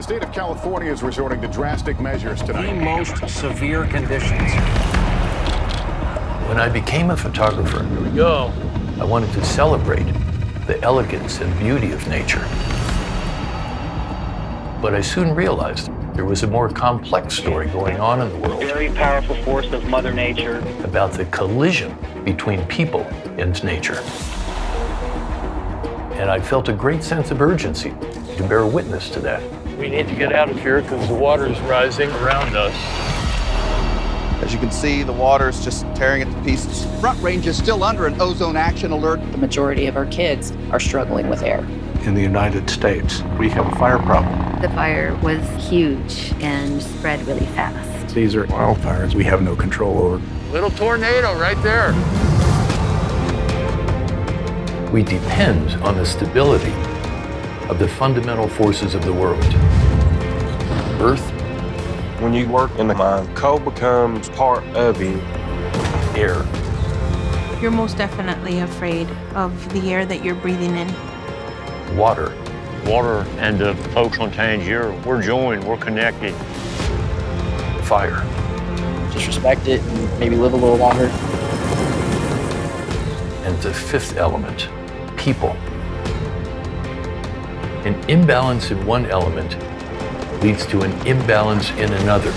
The state of California is resorting to drastic measures tonight. The most severe conditions. When I became a photographer, Here we go. I wanted to celebrate the elegance and beauty of nature. But I soon realized there was a more complex story going on in the world very powerful force of Mother Nature. about the collision between people and nature. And I felt a great sense of urgency to bear witness to that. We need to get out of here because the water is rising around us. As you can see, the water is just tearing it to pieces. Front Range is still under an ozone action alert. The majority of our kids are struggling with air. in the United States. We have a fire problem. The fire was huge and spread really fast. These are wildfires we have no control over. Little tornado right there. We depend on the stability of the fundamental forces of the world. Earth, When you work in the mine, coal becomes part of you. air, You're most definitely afraid of the air that you're breathing in. water, Water and the folks on Tangier, we're joined, we're connected. fire. Just respect it and maybe live a little longer. And the fifth element, people. An imbalance in one element leads to an imbalance in another.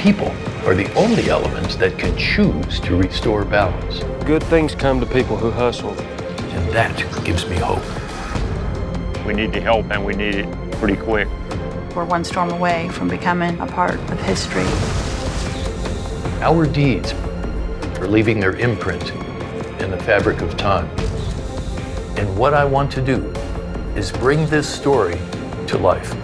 People are the only elements that can choose to restore balance. Good things come to people who hustle. And that gives me hope. We need the help and we need it pretty quick. We're one storm away from becoming a part of history. Our deeds are leaving their imprint in the fabric of time. And what I want to do is bring this story to life.